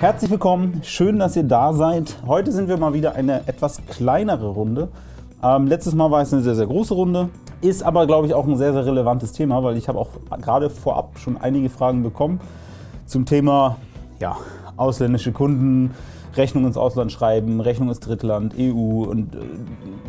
Herzlich willkommen, schön, dass ihr da seid. Heute sind wir mal wieder eine etwas kleinere Runde. Ähm, letztes Mal war es eine sehr, sehr große Runde, ist aber, glaube ich, auch ein sehr, sehr relevantes Thema, weil ich habe auch gerade vorab schon einige Fragen bekommen zum Thema ja, ausländische Kunden, Rechnung ins Ausland schreiben, Rechnung ins Drittland, EU und äh,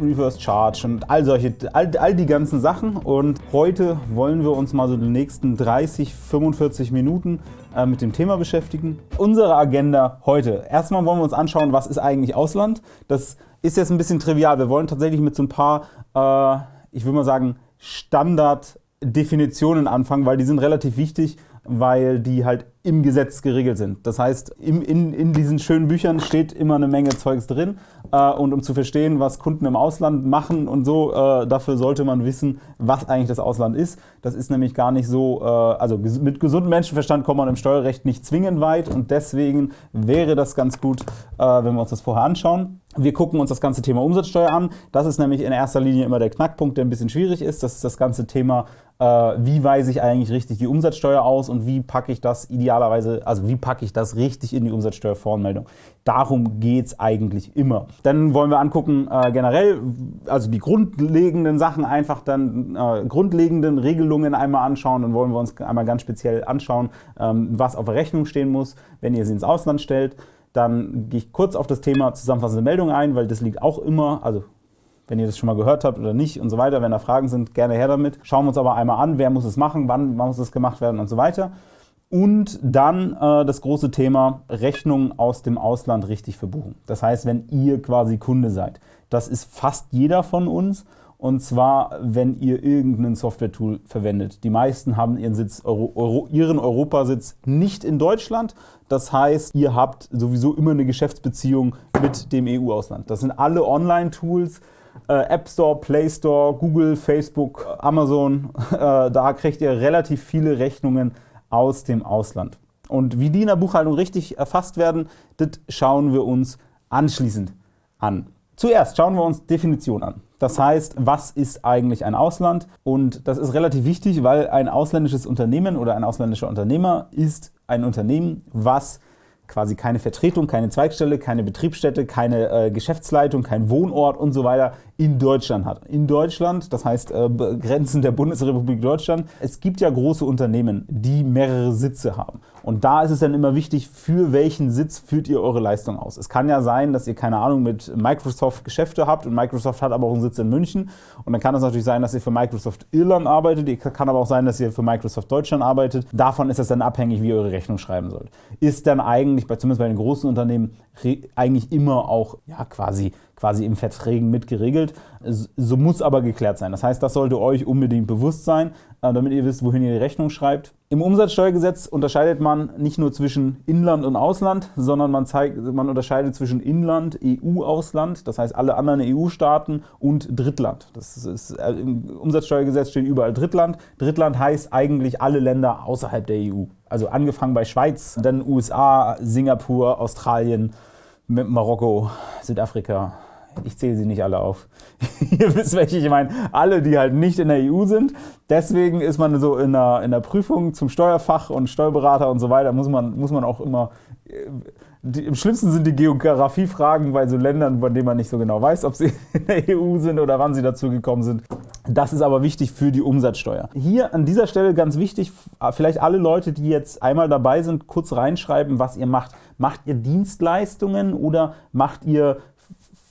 Reverse Charge und all solche, all, all die ganzen Sachen. Und heute wollen wir uns mal so die nächsten 30, 45 Minuten äh, mit dem Thema beschäftigen. Unsere Agenda heute. Erstmal wollen wir uns anschauen, was ist eigentlich Ausland. Das ist jetzt ein bisschen trivial. Wir wollen tatsächlich mit so ein paar, äh, ich würde mal sagen, Standarddefinitionen anfangen, weil die sind relativ wichtig, weil die halt im Gesetz geregelt sind. Das heißt, in, in, in diesen schönen Büchern steht immer eine Menge Zeugs drin. Äh, und um zu verstehen, was Kunden im Ausland machen und so, äh, dafür sollte man wissen, was eigentlich das Ausland ist. Das ist nämlich gar nicht so, äh, also mit gesundem Menschenverstand kommt man im Steuerrecht nicht zwingend weit und deswegen wäre das ganz gut, äh, wenn wir uns das vorher anschauen. Wir gucken uns das ganze Thema Umsatzsteuer an. Das ist nämlich in erster Linie immer der Knackpunkt, der ein bisschen schwierig ist. Das ist das ganze Thema, wie weise ich eigentlich richtig die Umsatzsteuer aus und wie packe ich das idealerweise, also wie packe ich das richtig in die Umsatzsteuervoranmeldung. Darum geht es eigentlich immer. Dann wollen wir angucken äh, generell, also die grundlegenden Sachen einfach dann, äh, grundlegenden Regelungen einmal anschauen. Dann wollen wir uns einmal ganz speziell anschauen, ähm, was auf der Rechnung stehen muss, wenn ihr sie ins Ausland stellt. Dann gehe ich kurz auf das Thema zusammenfassende Meldung ein, weil das liegt auch immer, also wenn ihr das schon mal gehört habt oder nicht und so weiter. Wenn da Fragen sind, gerne her damit. Schauen wir uns aber einmal an, wer muss es machen, wann, muss es gemacht werden und so weiter. Und dann äh, das große Thema Rechnungen aus dem Ausland richtig verbuchen. Das heißt, wenn ihr quasi Kunde seid. Das ist fast jeder von uns. Und zwar, wenn ihr irgendein Software-Tool verwendet. Die meisten haben ihren, Sitz, Euro, Euro, ihren Europasitz nicht in Deutschland. Das heißt, ihr habt sowieso immer eine Geschäftsbeziehung mit dem EU-Ausland. Das sind alle Online-Tools, App Store, Play Store, Google, Facebook, Amazon. Äh, da kriegt ihr relativ viele Rechnungen aus dem Ausland. Und wie die in der Buchhaltung richtig erfasst werden, das schauen wir uns anschließend an. Zuerst schauen wir uns Definition an. Das heißt, was ist eigentlich ein Ausland? Und das ist relativ wichtig, weil ein ausländisches Unternehmen oder ein ausländischer Unternehmer ist ein Unternehmen, was quasi keine Vertretung, keine Zweigstelle, keine Betriebsstätte, keine äh, Geschäftsleitung, kein Wohnort und so weiter in Deutschland hat. In Deutschland, das heißt äh, Grenzen der Bundesrepublik Deutschland. Es gibt ja große Unternehmen, die mehrere Sitze haben. Und da ist es dann immer wichtig, für welchen Sitz führt ihr eure Leistung aus. Es kann ja sein, dass ihr, keine Ahnung, mit Microsoft Geschäfte habt und Microsoft hat aber auch einen Sitz in München. Und dann kann es natürlich sein, dass ihr für Microsoft Irland arbeitet. Kann aber auch sein, dass ihr für Microsoft Deutschland arbeitet. Davon ist es dann abhängig, wie ihr eure Rechnung schreiben sollt. Ist dann eigentlich, zumindest bei den großen Unternehmen, eigentlich immer auch ja, quasi quasi in Verträgen mit geregelt. So muss aber geklärt sein. Das heißt, das sollte euch unbedingt bewusst sein, äh, damit ihr wisst, wohin ihr die Rechnung schreibt. Im Umsatzsteuergesetz unterscheidet man nicht nur zwischen Inland und Ausland, sondern man, zeigt, man unterscheidet zwischen Inland, EU-Ausland, das heißt alle anderen EU-Staaten und Drittland. Das ist, äh, Im Umsatzsteuergesetz steht überall Drittland. Drittland heißt eigentlich alle Länder außerhalb der EU. Also angefangen bei Schweiz, dann USA, Singapur, Australien, Marokko, Südafrika, ich zähle sie nicht alle auf. Ihr wisst, welche ich meine. Alle, die halt nicht in der EU sind. Deswegen ist man so in der, in der Prüfung zum Steuerfach und Steuerberater und so weiter, muss man, muss man auch immer äh, die, Im schlimmsten sind die Geografiefragen bei so Ländern, von denen man nicht so genau weiß, ob sie in der EU sind oder wann sie dazu gekommen sind. Das ist aber wichtig für die Umsatzsteuer. Hier an dieser Stelle ganz wichtig, vielleicht alle Leute, die jetzt einmal dabei sind, kurz reinschreiben, was ihr macht. Macht ihr Dienstleistungen oder macht ihr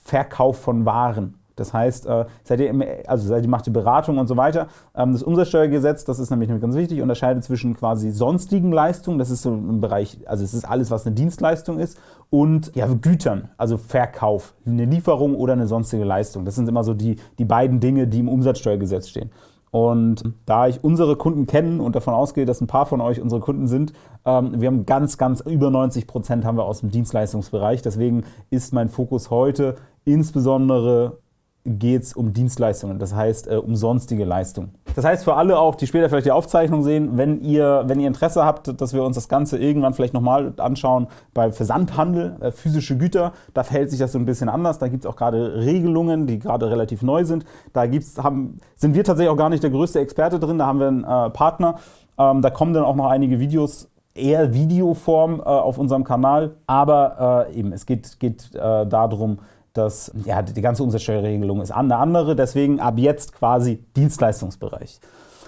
Verkauf von Waren? Das heißt, äh, seid ihr, also seid ihr macht die Beratung und so weiter. Ähm, das Umsatzsteuergesetz, das ist nämlich ganz wichtig, unterscheidet zwischen quasi sonstigen Leistungen, das ist so im Bereich, also es ist alles, was eine Dienstleistung ist, und ja, Gütern, also Verkauf, eine Lieferung oder eine sonstige Leistung. Das sind immer so die, die beiden Dinge, die im Umsatzsteuergesetz stehen. Und da ich unsere Kunden kenne und davon ausgehe, dass ein paar von euch unsere Kunden sind, ähm, wir haben ganz, ganz über 90 Prozent haben wir aus dem Dienstleistungsbereich. Deswegen ist mein Fokus heute insbesondere geht es um Dienstleistungen, das heißt äh, um sonstige Leistungen. Das heißt für alle auch, die später vielleicht die Aufzeichnung sehen, wenn ihr, wenn ihr Interesse habt, dass wir uns das Ganze irgendwann vielleicht nochmal anschauen bei Versandhandel, äh, physische Güter, da verhält sich das so ein bisschen anders. Da gibt es auch gerade Regelungen, die gerade relativ neu sind. Da gibt's, haben, sind wir tatsächlich auch gar nicht der größte Experte drin, da haben wir einen äh, Partner. Ähm, da kommen dann auch noch einige Videos eher Videoform äh, auf unserem Kanal, aber äh, eben, es geht, geht äh, darum, dass ja, die ganze Umsatzsteuerregelung ist eine andere, deswegen ab jetzt quasi Dienstleistungsbereich.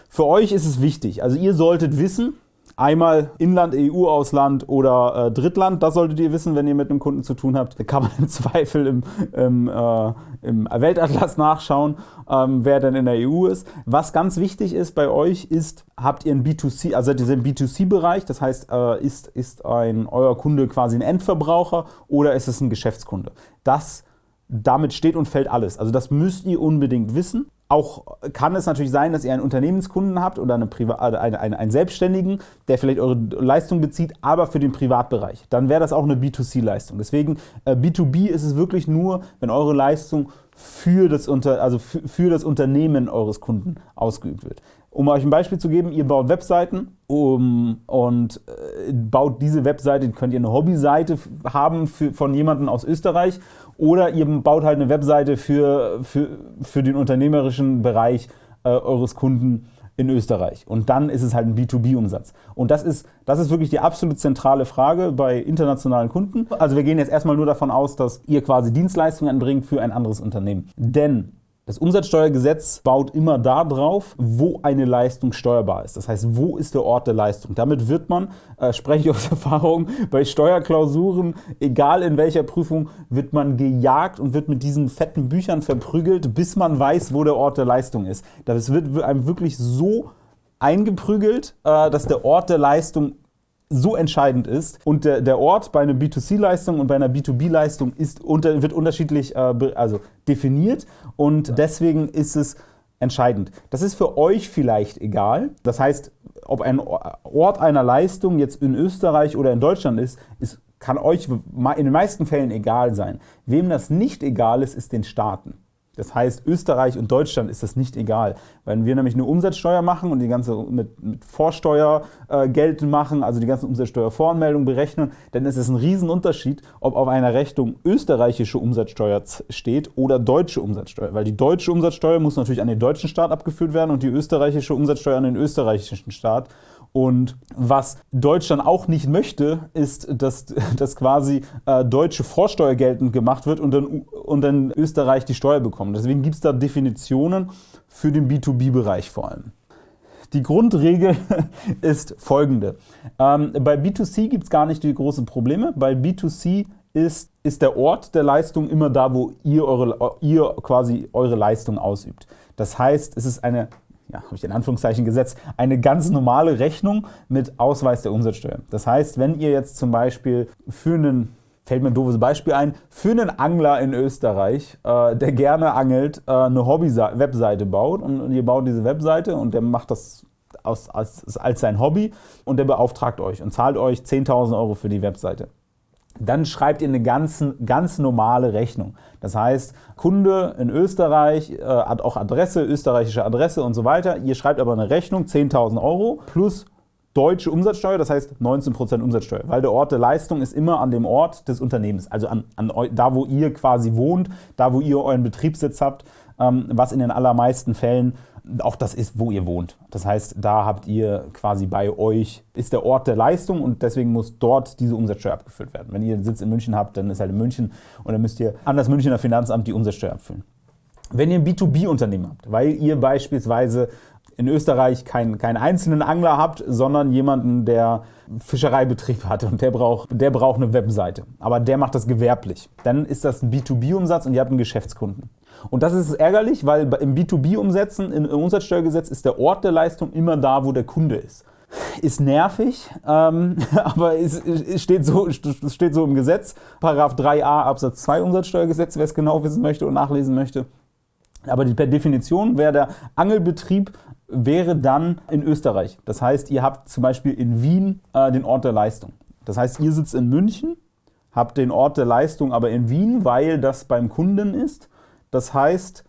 Für euch ist es wichtig, also ihr solltet wissen, Einmal Inland, EU-Ausland oder äh, Drittland, das solltet ihr wissen, wenn ihr mit einem Kunden zu tun habt. Da kann man im Zweifel im, im, äh, im Weltatlas nachschauen, ähm, wer denn in der EU ist. Was ganz wichtig ist bei euch ist, habt ihr ein B2C, also seid ihr im B2C-Bereich, das heißt, äh, ist, ist ein, euer Kunde quasi ein Endverbraucher oder ist es ein Geschäftskunde? Das damit steht und fällt alles. Also das müsst ihr unbedingt wissen. Auch kann es natürlich sein, dass ihr einen Unternehmenskunden habt oder eine äh, eine, eine, einen Selbstständigen, der vielleicht eure Leistung bezieht, aber für den Privatbereich. Dann wäre das auch eine B2C-Leistung. Deswegen äh, B2B ist es wirklich nur, wenn eure Leistung für das, Unter also für, für das Unternehmen eures Kunden ausgeübt wird. Um euch ein Beispiel zu geben, ihr baut Webseiten um, und äh, baut diese Webseite, könnt ihr eine Hobbyseite haben für, von jemandem aus Österreich oder ihr baut halt eine Webseite für, für, für den unternehmerischen Bereich äh, eures Kunden in Österreich. Und dann ist es halt ein B2B-Umsatz. Und das ist, das ist wirklich die absolut zentrale Frage bei internationalen Kunden. Also wir gehen jetzt erstmal nur davon aus, dass ihr quasi Dienstleistungen anbringt für ein anderes Unternehmen. Denn das Umsatzsteuergesetz baut immer da drauf, wo eine Leistung steuerbar ist. Das heißt, wo ist der Ort der Leistung? Damit wird man, äh, spreche ich aus Erfahrung, bei Steuerklausuren, egal in welcher Prüfung, wird man gejagt und wird mit diesen fetten Büchern verprügelt, bis man weiß, wo der Ort der Leistung ist. Das wird einem wirklich so eingeprügelt, äh, dass der Ort der Leistung so entscheidend ist. Und der, der Ort bei einer B2C-Leistung und bei einer B2B-Leistung unter, wird unterschiedlich äh, also definiert und deswegen ist es entscheidend. Das ist für euch vielleicht egal. Das heißt, ob ein Ort einer Leistung jetzt in Österreich oder in Deutschland ist, ist kann euch in den meisten Fällen egal sein. Wem das nicht egal ist, ist den Staaten. Das heißt, Österreich und Deutschland ist das nicht egal. Wenn wir nämlich eine Umsatzsteuer machen und die ganze mit, mit Vorsteuer äh, geltend machen, also die ganzen Umsatzsteuervoranmeldungen berechnen, dann ist es ein Riesenunterschied, ob auf einer Rechnung österreichische Umsatzsteuer steht oder deutsche Umsatzsteuer. Weil die deutsche Umsatzsteuer muss natürlich an den deutschen Staat abgeführt werden und die österreichische Umsatzsteuer an den österreichischen Staat. Und was Deutschland auch nicht möchte, ist, dass, dass quasi äh, deutsche Vorsteuer geltend gemacht wird und dann, und dann Österreich die Steuer bekommt. Deswegen gibt es da Definitionen für den B2B-Bereich vor allem. Die Grundregel ist folgende. Ähm, bei B2C gibt es gar nicht die großen Probleme. Bei B2C ist, ist der Ort der Leistung immer da, wo ihr, eure, ihr quasi eure Leistung ausübt. Das heißt, es ist eine ja, habe ich in Anführungszeichen gesetzt, eine ganz normale Rechnung mit Ausweis der Umsatzsteuer. Das heißt, wenn ihr jetzt zum Beispiel für einen fällt mir ein doofes Beispiel ein, für einen Angler in Österreich, äh, der gerne angelt, äh, eine Hobby-Webseite baut und, ihr baut diese Webseite und der macht das aus, als, als sein Hobby und der beauftragt euch und zahlt euch 10.000 Euro für die Webseite dann schreibt ihr eine ganz, ganz normale Rechnung. Das heißt, Kunde in Österreich äh, hat auch Adresse, österreichische Adresse und so weiter. Ihr schreibt aber eine Rechnung, 10.000 Euro plus deutsche Umsatzsteuer, das heißt 19% Umsatzsteuer, weil der Ort der Leistung ist immer an dem Ort des Unternehmens, also an, an da, wo ihr quasi wohnt, da, wo ihr euren Betriebssitz habt, ähm, was in den allermeisten Fällen auch das ist, wo ihr wohnt. Das heißt, da habt ihr quasi bei euch, ist der Ort der Leistung und deswegen muss dort diese Umsatzsteuer abgeführt werden. Wenn ihr einen Sitz in München habt, dann ist halt in München und dann müsst ihr an das Münchner Finanzamt die Umsatzsteuer abfüllen. Wenn ihr ein B2B-Unternehmen habt, weil ihr beispielsweise in Österreich keinen, keinen einzelnen Angler habt, sondern jemanden, der Fischereibetrieb hat und der braucht, der braucht eine Webseite. Aber der macht das gewerblich. Dann ist das ein B2B-Umsatz und ihr habt einen Geschäftskunden. Und das ist ärgerlich, weil im B2B-Umsetzen, im Umsatzsteuergesetz ist der Ort der Leistung immer da, wo der Kunde ist. Ist nervig, ähm, aber es, steht so, steht so im Gesetz. Paragraph 3a Absatz 2 Umsatzsteuergesetz, wer es genau wissen möchte und nachlesen möchte. Aber per Definition wäre der Angelbetrieb wäre dann in Österreich. Das heißt, ihr habt zum Beispiel in Wien äh, den Ort der Leistung. Das heißt, ihr sitzt in München, habt den Ort der Leistung aber in Wien, weil das beim Kunden ist. Das heißt,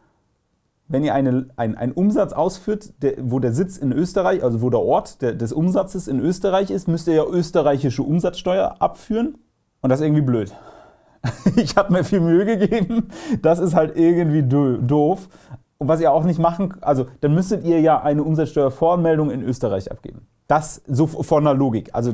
wenn ihr eine, ein, einen Umsatz ausführt, der, wo der Sitz in Österreich, also wo der Ort der, des Umsatzes in Österreich ist, müsst ihr ja österreichische Umsatzsteuer abführen. Und das ist irgendwie blöd. Ich habe mir viel Mühe gegeben. Das ist halt irgendwie doof. Und was ihr auch nicht machen, also dann müsstet ihr ja eine Umsatzsteuervoranmeldung in Österreich abgeben. Das so von der Logik. Also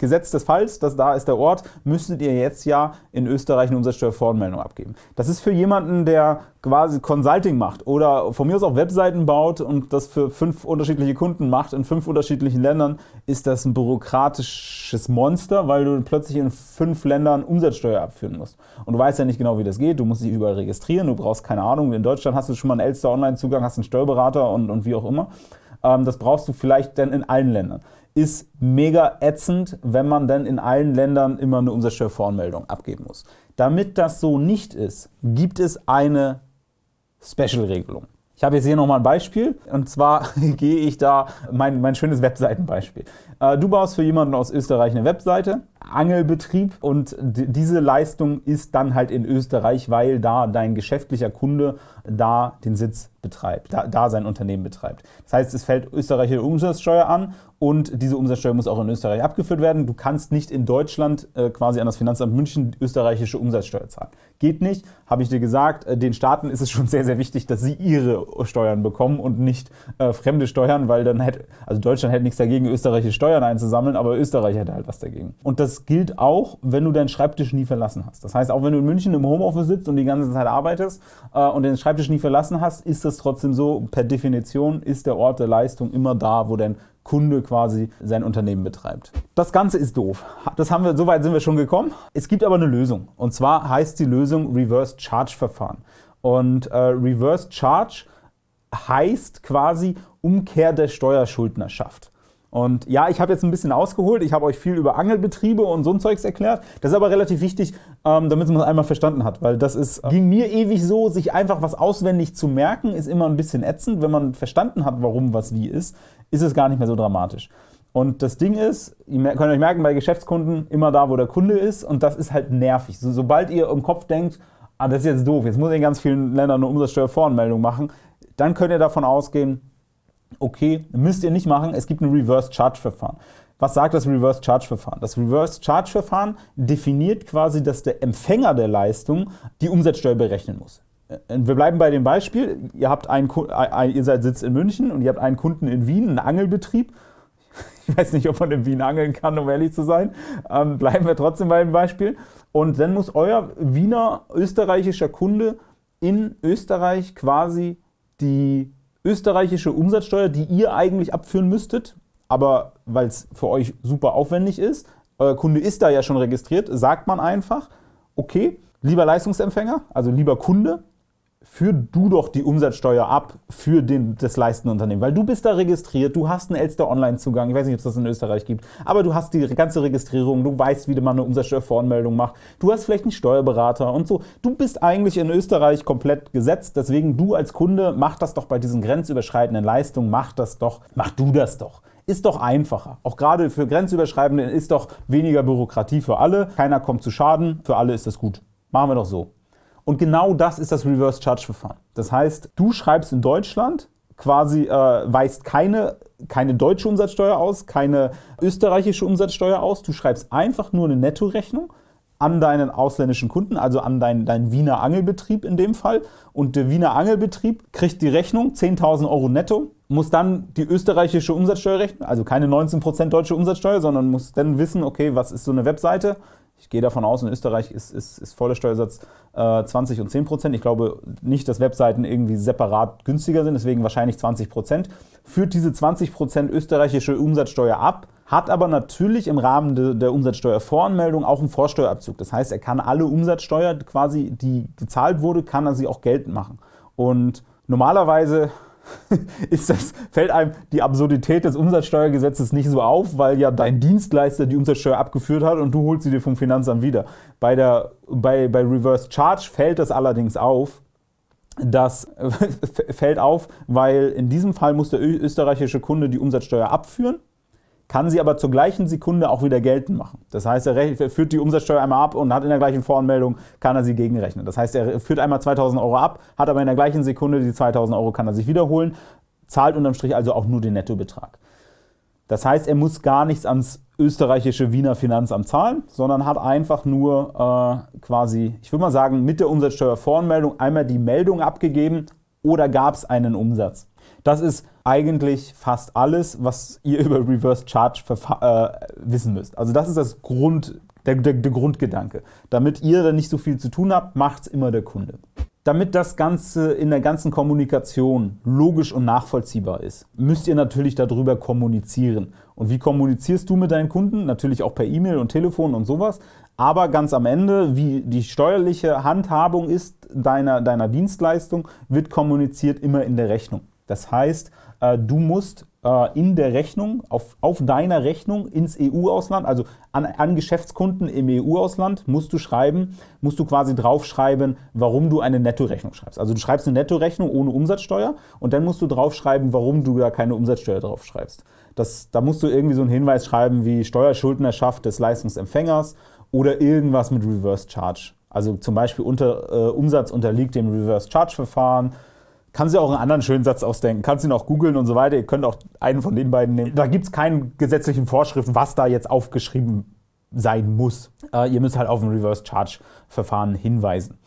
Gesetz des Falls, dass da ist der Ort, müsstet ihr jetzt ja in Österreich eine Umsatzsteuervoranmeldung abgeben. Das ist für jemanden, der quasi Consulting macht oder von mir aus auch Webseiten baut und das für fünf unterschiedliche Kunden macht in fünf unterschiedlichen Ländern, ist das ein bürokratisches Monster, weil du plötzlich in fünf Ländern Umsatzsteuer abführen musst. Und du weißt ja nicht genau, wie das geht. Du musst dich überall registrieren, du brauchst keine Ahnung. In Deutschland hast du schon mal einen Elster-Online-Zugang, hast einen Steuerberater und, und wie auch immer. Ähm, das brauchst du vielleicht dann in allen Ländern ist mega ätzend, wenn man dann in allen Ländern immer eine Umsatzsteuervoranmeldung abgeben muss. Damit das so nicht ist, gibt es eine Special-Regelung. Ich habe jetzt hier nochmal ein Beispiel und zwar gehe ich da mein, mein schönes Webseitenbeispiel. Äh, du baust für jemanden aus Österreich eine Webseite, Angelbetrieb und diese Leistung ist dann halt in Österreich, weil da dein geschäftlicher Kunde da den Sitz betreibt, da, da sein Unternehmen betreibt. Das heißt, es fällt österreichische Umsatzsteuer an und diese Umsatzsteuer muss auch in Österreich abgeführt werden. Du kannst nicht in Deutschland äh, quasi an das Finanzamt München österreichische Umsatzsteuer zahlen. Geht nicht, habe ich dir gesagt. Äh, den Staaten ist es schon sehr, sehr wichtig, dass sie ihre Steuern bekommen und nicht äh, fremde Steuern, weil dann hätte, also Deutschland hätte nichts dagegen, österreichische Steuern einzusammeln, aber Österreich hätte halt was dagegen. Und das gilt auch, wenn du deinen Schreibtisch nie verlassen hast. Das heißt, auch wenn du in München im Homeoffice sitzt und die ganze Zeit arbeitest äh, und den Schreibtisch nie verlassen hast, ist das trotzdem so, per Definition ist der Ort der Leistung immer da, wo dein Kunde quasi sein Unternehmen betreibt. Das Ganze ist doof. Das haben wir, so weit sind wir schon gekommen. Es gibt aber eine Lösung. Und zwar heißt die Lösung Reverse Charge Verfahren. Und äh, Reverse Charge heißt quasi Umkehr der Steuerschuldnerschaft. Und ja, ich habe jetzt ein bisschen ausgeholt, ich habe euch viel über Angelbetriebe und so ein Zeugs erklärt. Das ist aber relativ wichtig, ähm, damit man es einmal verstanden hat, weil das ist, ging mir ewig so, sich einfach was auswendig zu merken, ist immer ein bisschen ätzend. Wenn man verstanden hat, warum was wie ist, ist es gar nicht mehr so dramatisch. Und das Ding ist, ihr könnt euch merken, bei Geschäftskunden immer da, wo der Kunde ist und das ist halt nervig. So, sobald ihr im Kopf denkt, ah, das ist jetzt doof, jetzt muss ich in ganz vielen Ländern eine Umsatzsteuervoranmeldung machen, dann könnt ihr davon ausgehen, okay, müsst ihr nicht machen, es gibt ein Reverse Charge Verfahren. Was sagt das Reverse Charge Verfahren? Das Reverse Charge Verfahren definiert quasi, dass der Empfänger der Leistung die Umsatzsteuer berechnen muss. Äh, wir bleiben bei dem Beispiel. Ihr, habt einen, ihr seid sitzt in München und ihr habt einen Kunden in Wien, einen Angelbetrieb. Ich weiß nicht, ob man in Wien angeln kann, um ehrlich zu sein. Ähm, bleiben wir trotzdem bei dem Beispiel. Und dann muss euer Wiener österreichischer Kunde in Österreich quasi die österreichische Umsatzsteuer, die ihr eigentlich abführen müsstet, aber weil es für euch super aufwendig ist, euer Kunde ist da ja schon registriert, sagt man einfach, okay, lieber Leistungsempfänger, also lieber Kunde, führ du doch die Umsatzsteuer ab für den, das leistende Unternehmen, weil du bist da registriert, du hast einen Elster Online-Zugang, ich weiß nicht, ob es das in Österreich gibt, aber du hast die ganze Registrierung, du weißt, wie man eine Umsatzsteuervoranmeldung macht, du hast vielleicht einen Steuerberater und so. Du bist eigentlich in Österreich komplett gesetzt, deswegen du als Kunde, mach das doch bei diesen grenzüberschreitenden Leistungen, mach das doch, mach du das doch. Ist doch einfacher. Auch gerade für Grenzüberschreitende ist doch weniger Bürokratie für alle. Keiner kommt zu Schaden, für alle ist das gut. Machen wir doch so. Und genau das ist das Reverse Charge Verfahren. Das heißt, du schreibst in Deutschland quasi, äh, weist keine, keine deutsche Umsatzsteuer aus, keine österreichische Umsatzsteuer aus. Du schreibst einfach nur eine Nettorechnung an deinen ausländischen Kunden, also an deinen, deinen Wiener Angelbetrieb in dem Fall. Und der Wiener Angelbetrieb kriegt die Rechnung, 10.000 Euro netto, muss dann die österreichische Umsatzsteuer rechnen, also keine 19% deutsche Umsatzsteuer, sondern muss dann wissen, okay, was ist so eine Webseite, ich gehe davon aus, in Österreich ist, ist, ist voller Steuersatz äh, 20 und 10 Prozent. Ich glaube nicht, dass Webseiten irgendwie separat günstiger sind, deswegen wahrscheinlich 20 Prozent. Führt diese 20 Prozent österreichische Umsatzsteuer ab, hat aber natürlich im Rahmen de, der Umsatzsteuervoranmeldung auch einen Vorsteuerabzug. Das heißt, er kann alle Umsatzsteuer quasi, die gezahlt wurde, kann er sie auch geltend machen. Und normalerweise das, fällt einem die Absurdität des Umsatzsteuergesetzes nicht so auf, weil ja dein Dienstleister die Umsatzsteuer abgeführt hat und du holst sie dir vom Finanzamt wieder. Bei, der, bei, bei Reverse Charge fällt das allerdings auf, das fällt auf, weil in diesem Fall muss der österreichische Kunde die Umsatzsteuer abführen kann sie aber zur gleichen Sekunde auch wieder geltend machen. Das heißt, er führt die Umsatzsteuer einmal ab und hat in der gleichen Voranmeldung, kann er sie gegenrechnen. Das heißt, er führt einmal 2000 Euro ab, hat aber in der gleichen Sekunde die 2000 Euro, kann er sich wiederholen, zahlt unterm Strich also auch nur den Nettobetrag. Das heißt, er muss gar nichts ans österreichische Wiener Finanzamt zahlen, sondern hat einfach nur äh, quasi, ich würde mal sagen, mit der Umsatzsteuervoranmeldung einmal die Meldung abgegeben oder gab es einen Umsatz. Das ist eigentlich fast alles, was ihr über Reverse Charge äh, wissen müsst. Also das ist das Grund, der, der, der Grundgedanke. Damit ihr dann nicht so viel zu tun habt, macht es immer der Kunde. Damit das Ganze in der ganzen Kommunikation logisch und nachvollziehbar ist, müsst ihr natürlich darüber kommunizieren. Und wie kommunizierst du mit deinen Kunden? Natürlich auch per E-Mail und Telefon und sowas. Aber ganz am Ende, wie die steuerliche Handhabung ist deiner, deiner Dienstleistung, wird kommuniziert immer in der Rechnung. Das heißt, äh, du musst äh, in der Rechnung, auf, auf deiner Rechnung ins EU-Ausland, also an, an Geschäftskunden im EU-Ausland, musst du schreiben, musst du quasi draufschreiben, warum du eine Nettorechnung schreibst. Also du schreibst eine Nettorechnung ohne Umsatzsteuer und dann musst du draufschreiben, warum du da keine Umsatzsteuer draufschreibst. Das, da musst du irgendwie so einen Hinweis schreiben wie Steuerschuldnerschaft des Leistungsempfängers oder irgendwas mit Reverse Charge. Also zum Beispiel unter, äh, Umsatz unterliegt dem Reverse Charge Verfahren kann sich auch einen anderen schönen Satz ausdenken. Kannst ihn auch googeln und so weiter. Ihr könnt auch einen von den beiden nehmen. Da gibt es keine gesetzlichen Vorschriften, was da jetzt aufgeschrieben sein muss. Äh, ihr müsst halt auf ein Reverse Charge Verfahren hinweisen.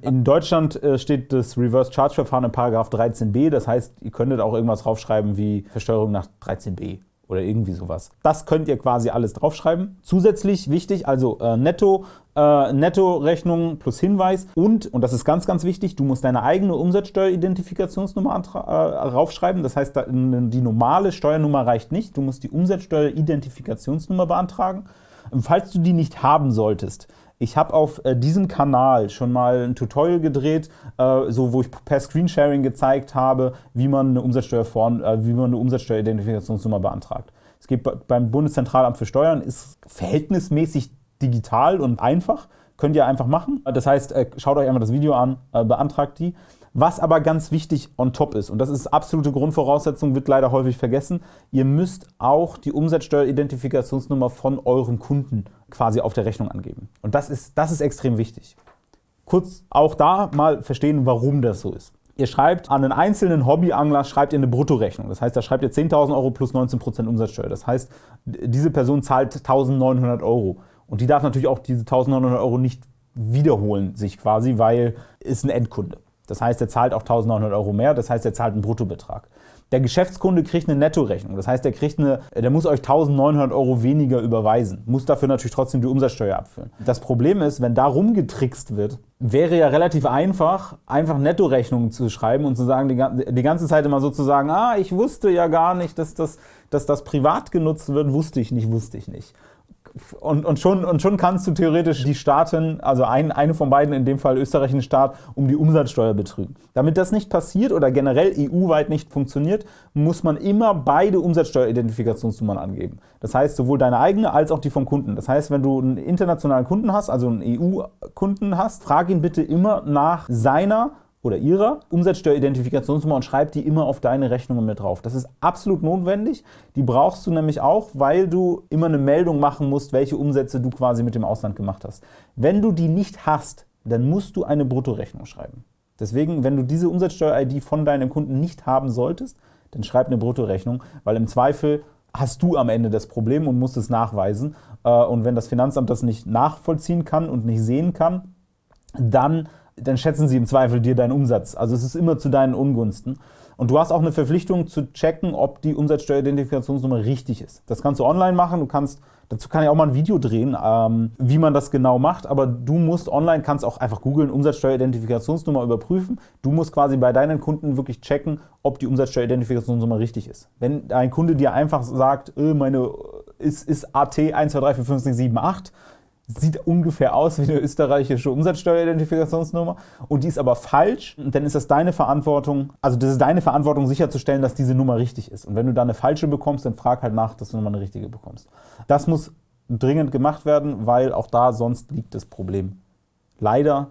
In Deutschland äh, steht das Reverse Charge Verfahren in Paragraph 13b. Das heißt, ihr könntet auch irgendwas draufschreiben wie Versteuerung nach 13b oder irgendwie sowas. Das könnt ihr quasi alles draufschreiben. Zusätzlich wichtig, also äh, Netto, äh, Netto-Rechnung plus Hinweis und, und das ist ganz, ganz wichtig, du musst deine eigene Umsatzsteueridentifikationsnummer äh, raufschreiben. Das heißt, die normale Steuernummer reicht nicht. Du musst die Umsatzsteueridentifikationsnummer beantragen. Falls du die nicht haben solltest, ich habe auf äh, diesem Kanal schon mal ein Tutorial gedreht, äh, so, wo ich per Screensharing gezeigt habe, wie man eine, Umsatzsteuerform, äh, wie man eine Umsatzsteueridentifikationsnummer beantragt. Es geht beim Bundeszentralamt für Steuern, ist verhältnismäßig digital und einfach. Könnt ihr einfach machen. Das heißt, äh, schaut euch einfach das Video an, äh, beantragt die. Was aber ganz wichtig on top ist, und das ist absolute Grundvoraussetzung, wird leider häufig vergessen, ihr müsst auch die Umsatzsteueridentifikationsnummer von euren Kunden quasi auf der Rechnung angeben. Und das ist, das ist extrem wichtig. Kurz auch da mal verstehen, warum das so ist. Ihr schreibt an einen einzelnen Hobbyangler schreibt ihr eine Bruttorechnung. Das heißt, da schreibt ihr 10.000 Euro plus 19% Umsatzsteuer. Das heißt, diese Person zahlt 1.900 Euro. Und die darf natürlich auch diese 1.900 Euro nicht wiederholen, sich quasi, weil ist ein Endkunde. Das heißt, er zahlt auch 1.900 Euro mehr, das heißt, er zahlt einen Bruttobetrag. Der Geschäftskunde kriegt eine Nettorechnung, das heißt, der, kriegt eine, der muss euch 1.900 Euro weniger überweisen, muss dafür natürlich trotzdem die Umsatzsteuer abführen. Das Problem ist, wenn da rumgetrickst wird, wäre ja relativ einfach, einfach Nettorechnungen zu schreiben und zu sagen, die, ganze Zeit immer so zu sagen, ah, ich wusste ja gar nicht, dass das, dass das privat genutzt wird, wusste ich nicht, wusste ich nicht und, und, schon, und schon kannst du theoretisch die Staaten, also ein, eine von beiden, in dem Fall österreichischen Staat, um die Umsatzsteuer betrügen. Damit das nicht passiert oder generell EU-weit nicht funktioniert, muss man immer beide Umsatzsteueridentifikationsnummern angeben. Das heißt, sowohl deine eigene als auch die vom Kunden. Das heißt, wenn du einen internationalen Kunden hast, also einen EU-Kunden hast, frag ihn bitte immer nach seiner oder ihrer Umsatzsteueridentifikationsnummer und schreib die immer auf deine Rechnungen mit drauf. Das ist absolut notwendig. Die brauchst du nämlich auch, weil du immer eine Meldung machen musst, welche Umsätze du quasi mit dem Ausland gemacht hast. Wenn du die nicht hast, dann musst du eine Bruttorechnung schreiben. Deswegen, wenn du diese Umsatzsteuer-ID von deinem Kunden nicht haben solltest, dann schreib eine Bruttorechnung, weil im Zweifel hast du am Ende das Problem und musst es nachweisen. Äh, und wenn das Finanzamt das nicht nachvollziehen kann und nicht sehen kann, dann dann schätzen sie im Zweifel dir deinen Umsatz. Also es ist immer zu deinen Ungunsten. Und du hast auch eine Verpflichtung zu checken, ob die Umsatzsteueridentifikationsnummer richtig ist. Das kannst du online machen. Du kannst, dazu kann ich auch mal ein Video drehen, ähm, wie man das genau macht. Aber du musst online, kannst auch einfach googeln, Umsatzsteueridentifikationsnummer überprüfen. Du musst quasi bei deinen Kunden wirklich checken, ob die Umsatzsteueridentifikationsnummer richtig ist. Wenn ein Kunde dir einfach sagt, äh, meine ist, ist AT 12345678, sieht ungefähr aus wie eine österreichische Umsatzsteueridentifikationsnummer und die ist aber falsch, dann ist das deine Verantwortung, also das ist deine Verantwortung sicherzustellen, dass diese Nummer richtig ist. Und wenn du da eine falsche bekommst, dann frag halt nach, dass du nochmal eine richtige bekommst. Das muss dringend gemacht werden, weil auch da sonst liegt das Problem. Leider,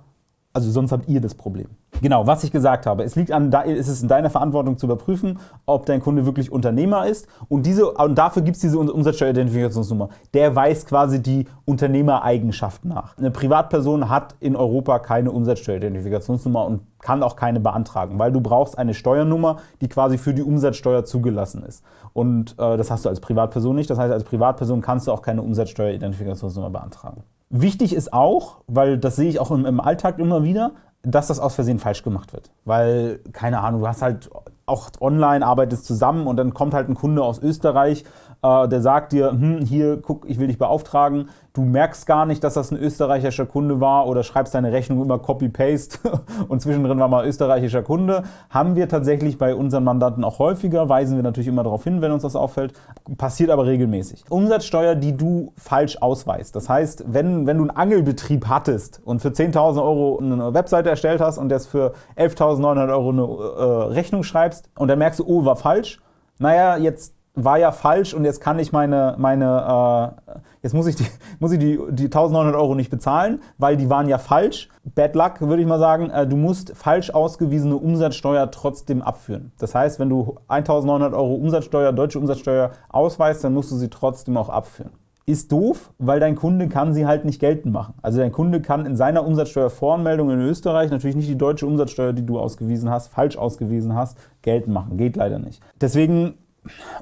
also sonst habt ihr das Problem. Genau, was ich gesagt habe. Es liegt an, es ist in deiner Verantwortung zu überprüfen, ob dein Kunde wirklich Unternehmer ist. Und, diese, und dafür gibt es diese Umsatzsteueridentifikationsnummer. Der weist quasi die Unternehmereigenschaft nach. Eine Privatperson hat in Europa keine Umsatzsteueridentifikationsnummer und kann auch keine beantragen, weil du brauchst eine Steuernummer, die quasi für die Umsatzsteuer zugelassen ist. Und äh, das hast du als Privatperson nicht. Das heißt, als Privatperson kannst du auch keine Umsatzsteueridentifikationsnummer beantragen. Wichtig ist auch, weil das sehe ich auch im, im Alltag immer wieder, dass das aus Versehen falsch gemacht wird. Weil, keine Ahnung, du hast halt auch online arbeitest zusammen und dann kommt halt ein Kunde aus Österreich, äh, der sagt dir, hm, hier, guck, ich will dich beauftragen, du merkst gar nicht, dass das ein österreichischer Kunde war oder schreibst deine Rechnung immer Copy-Paste und zwischendrin war mal österreichischer Kunde. Haben wir tatsächlich bei unseren Mandanten auch häufiger, weisen wir natürlich immer darauf hin, wenn uns das auffällt, passiert aber regelmäßig. Umsatzsteuer, die du falsch ausweist. Das heißt, wenn, wenn du einen Angelbetrieb hattest und für 10.000 Euro eine Webseite erstellt hast und jetzt für 11.900 Euro eine äh, Rechnung schreibst und dann merkst du, oh, war falsch, naja, jetzt war ja falsch und jetzt kann ich meine, meine äh, jetzt muss ich, die, muss ich die, die 1900 Euro nicht bezahlen, weil die waren ja falsch. Bad luck, würde ich mal sagen. Äh, du musst falsch ausgewiesene Umsatzsteuer trotzdem abführen. Das heißt, wenn du 1900 Euro Umsatzsteuer, deutsche Umsatzsteuer ausweist, dann musst du sie trotzdem auch abführen. Ist doof, weil dein Kunde kann sie halt nicht geltend machen. Also dein Kunde kann in seiner Umsatzsteuervoranmeldung in Österreich natürlich nicht die deutsche Umsatzsteuer, die du ausgewiesen hast, falsch ausgewiesen hast, geltend machen. Geht leider nicht. Deswegen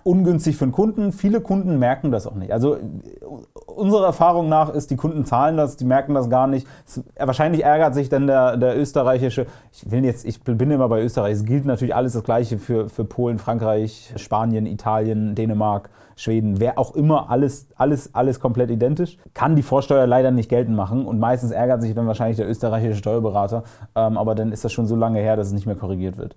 ungünstig für den Kunden. Viele Kunden merken das auch nicht. Also unserer Erfahrung nach ist, die Kunden zahlen das, die merken das gar nicht. Es, wahrscheinlich ärgert sich dann der, der österreichische, ich will jetzt, ich bin immer bei Österreich, es gilt natürlich alles das Gleiche für, für Polen, Frankreich, Spanien, Italien, Dänemark, Schweden, wer auch immer, alles, alles, alles komplett identisch, kann die Vorsteuer leider nicht geltend machen und meistens ärgert sich dann wahrscheinlich der österreichische Steuerberater, ähm, aber dann ist das schon so lange her, dass es nicht mehr korrigiert wird.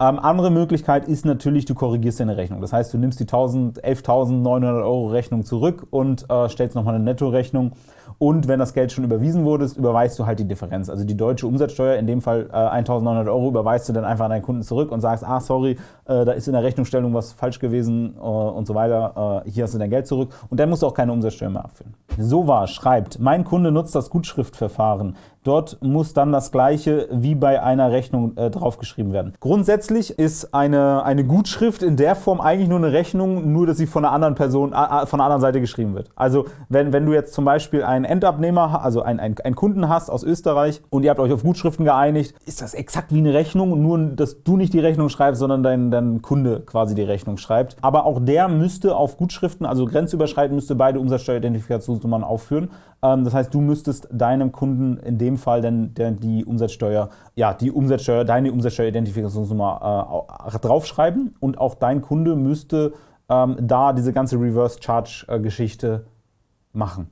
Ähm, andere Möglichkeit ist natürlich, du korrigierst deine Rechnung. Das heißt, du nimmst die 11.900 Euro Rechnung zurück und äh, stellst nochmal eine Nettorechnung und wenn das Geld schon überwiesen wurde, überweist du halt die Differenz. Also die deutsche Umsatzsteuer, in dem Fall äh, 1.900 Euro, überweist du dann einfach an deinen Kunden zurück und sagst, ah sorry, äh, da ist in der Rechnungsstellung was falsch gewesen äh, und so weiter, äh, hier hast du dein Geld zurück und dann musst du auch keine Umsatzsteuer mehr abführen. So war, schreibt, mein Kunde nutzt das Gutschriftverfahren. Dort muss dann das gleiche wie bei einer Rechnung äh, draufgeschrieben werden. Grundsätzlich ist eine, eine Gutschrift in der Form eigentlich nur eine Rechnung, nur dass sie von einer anderen Person, äh, von einer anderen Seite geschrieben wird. Also wenn, wenn du jetzt zum Beispiel einen Endabnehmer, also einen, einen, einen Kunden hast aus Österreich und ihr habt euch auf Gutschriften geeinigt, ist das exakt wie eine Rechnung, nur dass du nicht die Rechnung schreibst, sondern dein, dein Kunde quasi die Rechnung schreibt. Aber auch der müsste auf Gutschriften, also grenzüberschreitend, müsste beide Umsatzsteueridentifikationsnummern aufführen. Ähm, das heißt, du müsstest deinem Kunden in dem Fall dann die Umsatzsteuer, ja, die Umsatzsteuer, deine Umsatzsteueridentifikationsnummer äh, draufschreiben und auch dein Kunde müsste ähm, da diese ganze Reverse Charge Geschichte machen.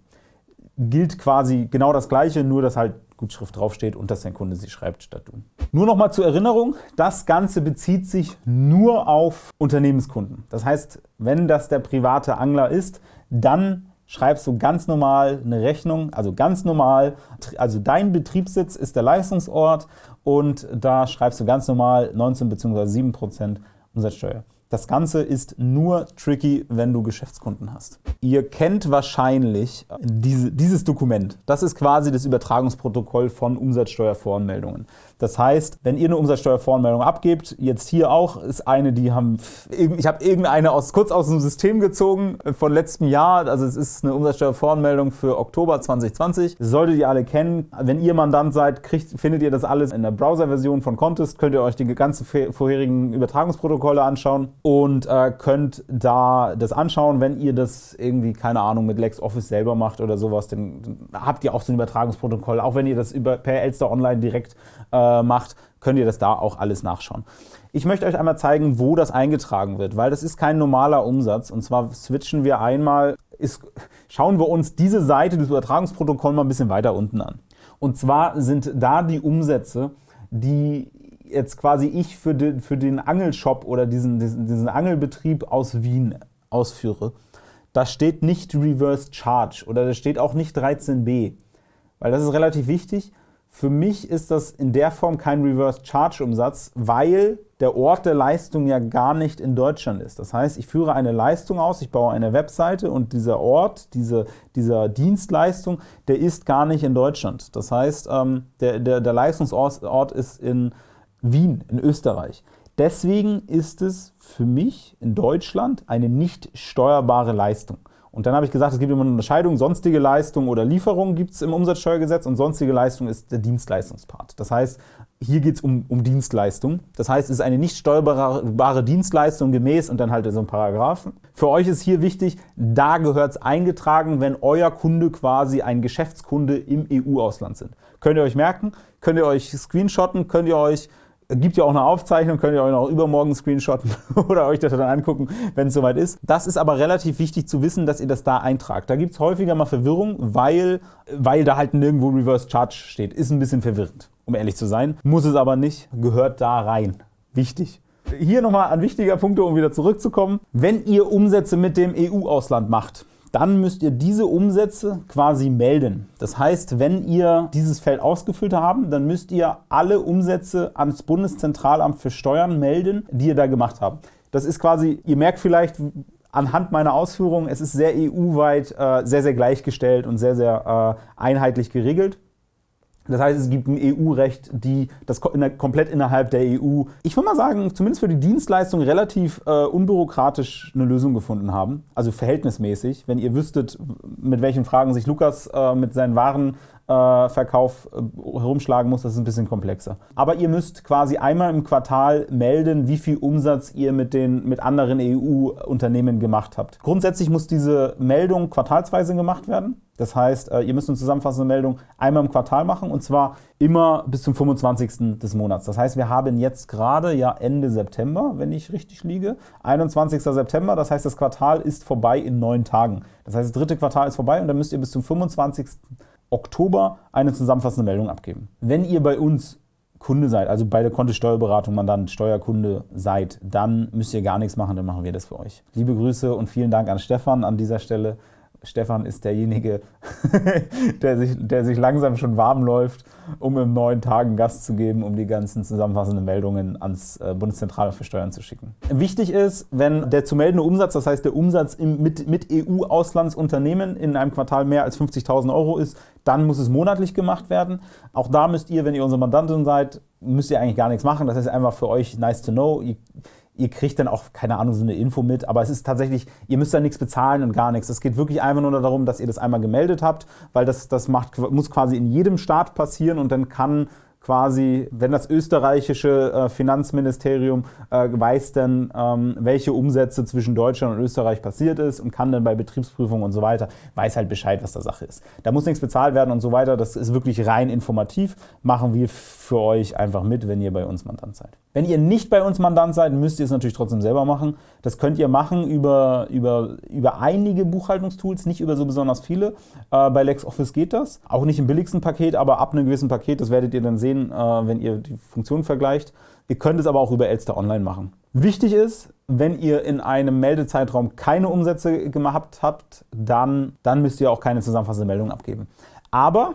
Gilt quasi genau das gleiche, nur dass halt Gutschrift draufsteht und dass dein Kunde sie schreibt statt du. Nur noch mal zur Erinnerung, das Ganze bezieht sich nur auf Unternehmenskunden. Das heißt, wenn das der private Angler ist, dann schreibst du ganz normal eine Rechnung, also ganz normal, also dein Betriebssitz ist der Leistungsort und da schreibst du ganz normal 19 bzw. 7% Umsatzsteuer. Das Ganze ist nur tricky, wenn du Geschäftskunden hast. Ihr kennt wahrscheinlich diese, dieses Dokument. Das ist quasi das Übertragungsprotokoll von Umsatzsteuervoranmeldungen. Das heißt, wenn ihr eine Umsatzsteuervoranmeldung abgebt, jetzt hier auch, ist eine, die haben, ich habe irgendeine aus, kurz aus dem System gezogen von letztem Jahr. Also es ist eine Umsatzsteuervoranmeldung für Oktober 2020. Das solltet ihr alle kennen. Wenn ihr Mandant seid, kriegt, findet ihr das alles in der Browser-Version von Contest. Könnt ihr euch die ganzen vorherigen Übertragungsprotokolle anschauen und äh, könnt da das anschauen. Wenn ihr das irgendwie, keine Ahnung, mit LexOffice selber macht oder sowas, dann habt ihr auch so ein Übertragungsprotokoll. Auch wenn ihr das über, per Elster Online direkt äh, macht, könnt ihr das da auch alles nachschauen. Ich möchte euch einmal zeigen, wo das eingetragen wird, weil das ist kein normaler Umsatz. Und zwar switchen wir einmal, ist, schauen wir uns diese Seite des Übertragungsprotokolls mal ein bisschen weiter unten an. Und zwar sind da die Umsätze, die jetzt quasi ich für den, für den Angelshop oder diesen, diesen, diesen Angelbetrieb aus Wien ausführe, da steht nicht Reverse Charge oder da steht auch nicht 13b, weil das ist relativ wichtig. Für mich ist das in der Form kein Reverse Charge Umsatz, weil der Ort der Leistung ja gar nicht in Deutschland ist. Das heißt, ich führe eine Leistung aus, ich baue eine Webseite und dieser Ort, diese, dieser Dienstleistung, der ist gar nicht in Deutschland. Das heißt, ähm, der, der, der Leistungsort ist in Wien in Österreich. Deswegen ist es für mich in Deutschland eine nicht steuerbare Leistung. Und dann habe ich gesagt, es gibt immer eine Unterscheidung, sonstige Leistung oder Lieferung gibt es im Umsatzsteuergesetz und sonstige Leistung ist der Dienstleistungspart. Das heißt, hier geht es um, um Dienstleistung. Das heißt, es ist eine nicht steuerbare Dienstleistung gemäß und dann halt so ein Paragraphen. Für euch ist hier wichtig, da gehört es eingetragen, wenn euer Kunde quasi ein Geschäftskunde im EU-Ausland sind. Könnt ihr euch merken, könnt ihr euch screenshotten, könnt ihr euch Gibt ja auch eine Aufzeichnung, könnt ihr euch noch übermorgen screenshotten oder euch das dann angucken, wenn es soweit ist. Das ist aber relativ wichtig zu wissen, dass ihr das da eintragt. Da gibt es häufiger mal Verwirrung, weil, weil da halt nirgendwo Reverse Charge steht. Ist ein bisschen verwirrend, um ehrlich zu sein. Muss es aber nicht, gehört da rein. Wichtig. Hier nochmal ein wichtiger Punkt, um wieder zurückzukommen. Wenn ihr Umsätze mit dem EU-Ausland macht, dann müsst ihr diese Umsätze quasi melden. Das heißt, wenn ihr dieses Feld ausgefüllt habt, dann müsst ihr alle Umsätze ans Bundeszentralamt für Steuern melden, die ihr da gemacht habt. Das ist quasi, ihr merkt vielleicht anhand meiner Ausführungen, es ist sehr EU-weit, äh, sehr, sehr gleichgestellt und sehr, sehr äh, einheitlich geregelt. Das heißt, es gibt ein EU-Recht, die das komplett innerhalb der EU, ich würde mal sagen, zumindest für die Dienstleistung relativ äh, unbürokratisch eine Lösung gefunden haben. Also verhältnismäßig. Wenn ihr wüsstet, mit welchen Fragen sich Lukas äh, mit seinen Waren Verkauf äh, herumschlagen muss, das ist ein bisschen komplexer. Aber ihr müsst quasi einmal im Quartal melden, wie viel Umsatz ihr mit, den, mit anderen EU-Unternehmen gemacht habt. Grundsätzlich muss diese Meldung quartalsweise gemacht werden. Das heißt, äh, ihr müsst eine zusammenfassende Meldung einmal im Quartal machen und zwar immer bis zum 25. des Monats. Das heißt, wir haben jetzt gerade ja Ende September, wenn ich richtig liege, 21. September. Das heißt, das Quartal ist vorbei in neun Tagen. Das heißt, das dritte Quartal ist vorbei und dann müsst ihr bis zum 25. Oktober eine zusammenfassende Meldung abgeben. Wenn ihr bei uns Kunde seid, also bei der Kontist Steuerberatung Mandant Steuerkunde seid, dann müsst ihr gar nichts machen, dann machen wir das für euch. Liebe Grüße und vielen Dank an Stefan an dieser Stelle. Stefan ist derjenige, der, sich, der sich langsam schon warm läuft, um im neuen Tagen Gast zu geben, um die ganzen zusammenfassenden Meldungen ans äh, Bundeszentrale für Steuern zu schicken. Wichtig ist, wenn der zu meldende Umsatz, das heißt der Umsatz im, mit, mit EU-Auslandsunternehmen in einem Quartal mehr als 50.000 Euro ist, dann muss es monatlich gemacht werden. Auch da müsst ihr, wenn ihr unsere Mandantin seid, müsst ihr eigentlich gar nichts machen. Das ist einfach für euch nice to know. Ihr, ihr kriegt dann auch, keine Ahnung, so eine Info mit, aber es ist tatsächlich, ihr müsst da nichts bezahlen und gar nichts. Es geht wirklich einfach nur darum, dass ihr das einmal gemeldet habt, weil das, das macht, muss quasi in jedem Staat passieren und dann kann quasi, wenn das österreichische äh, Finanzministerium äh, weiß dann, ähm, welche Umsätze zwischen Deutschland und Österreich passiert ist und kann dann bei Betriebsprüfungen und so weiter, weiß halt Bescheid, was da Sache ist. Da muss nichts bezahlt werden und so weiter. Das ist wirklich rein informativ. Machen wir für euch einfach mit, wenn ihr bei uns Mandant seid. Wenn ihr nicht bei uns Mandant seid, müsst ihr es natürlich trotzdem selber machen. Das könnt ihr machen über, über, über einige Buchhaltungstools, nicht über so besonders viele. Äh, bei LexOffice geht das. Auch nicht im billigsten Paket, aber ab einem gewissen Paket, das werdet ihr dann sehen, sehen, äh, wenn ihr die Funktion vergleicht. Ihr könnt es aber auch über Elster Online machen. Wichtig ist, wenn ihr in einem Meldezeitraum keine Umsätze gemacht habt, dann, dann müsst ihr auch keine zusammenfassende Meldung abgeben. Aber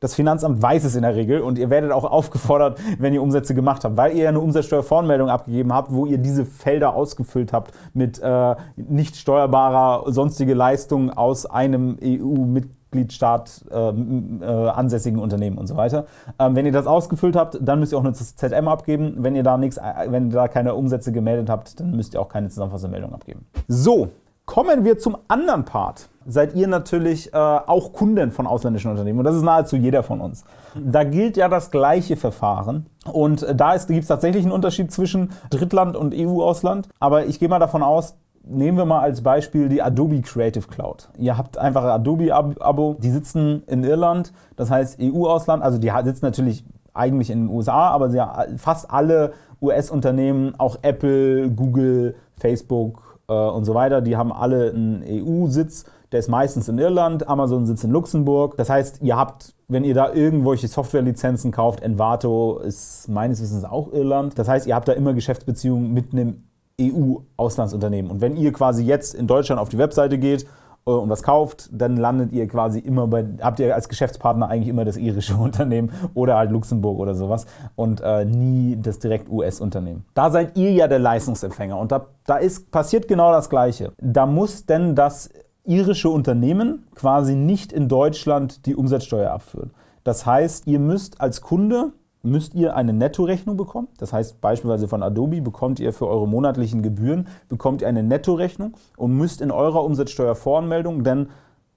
das Finanzamt weiß es in der Regel und ihr werdet auch aufgefordert, wenn ihr Umsätze gemacht habt, weil ihr ja eine Umsatzsteuervoranmeldung abgegeben habt, wo ihr diese Felder ausgefüllt habt mit äh, nicht steuerbarer sonstige Leistungen aus einem EU-Mitglied Mitgliedstaat äh, äh, ansässigen Unternehmen und so weiter. Ähm, wenn ihr das ausgefüllt habt, dann müsst ihr auch eine ZM abgeben. Wenn ihr da nichts, äh, wenn ihr da keine Umsätze gemeldet habt, dann müsst ihr auch keine Zusammenfassungsmeldung abgeben. So, kommen wir zum anderen Part. Seid ihr natürlich äh, auch Kunden von ausländischen Unternehmen und das ist nahezu jeder von uns. Da gilt ja das gleiche Verfahren und äh, da gibt es tatsächlich einen Unterschied zwischen Drittland und EU-Ausland, aber ich gehe mal davon aus, Nehmen wir mal als Beispiel die Adobe Creative Cloud. Ihr habt einfach ein Adobe-Abo, die sitzen in Irland, das heißt EU-Ausland, also die sitzen natürlich eigentlich in den USA, aber fast alle US-Unternehmen, auch Apple, Google, Facebook äh, und so weiter, die haben alle einen EU-Sitz. Der ist meistens in Irland, Amazon sitzt in Luxemburg. Das heißt, ihr habt, wenn ihr da irgendwelche Softwarelizenzen kauft, Envato ist meines Wissens auch Irland. Das heißt, ihr habt da immer Geschäftsbeziehungen mit einem EU-Auslandsunternehmen. Und wenn ihr quasi jetzt in Deutschland auf die Webseite geht äh, und was kauft, dann landet ihr quasi immer bei, habt ihr als Geschäftspartner eigentlich immer das irische Unternehmen oder halt Luxemburg oder sowas und äh, nie das direkt US-Unternehmen. Da seid ihr ja der Leistungsempfänger und da, da ist, passiert genau das Gleiche. Da muss denn das irische Unternehmen quasi nicht in Deutschland die Umsatzsteuer abführen. Das heißt, ihr müsst als Kunde müsst ihr eine Nettorechnung bekommen. Das heißt beispielsweise von Adobe bekommt ihr für eure monatlichen Gebühren bekommt ihr eine Nettorechnung und müsst in eurer Umsatzsteuervoranmeldung, denn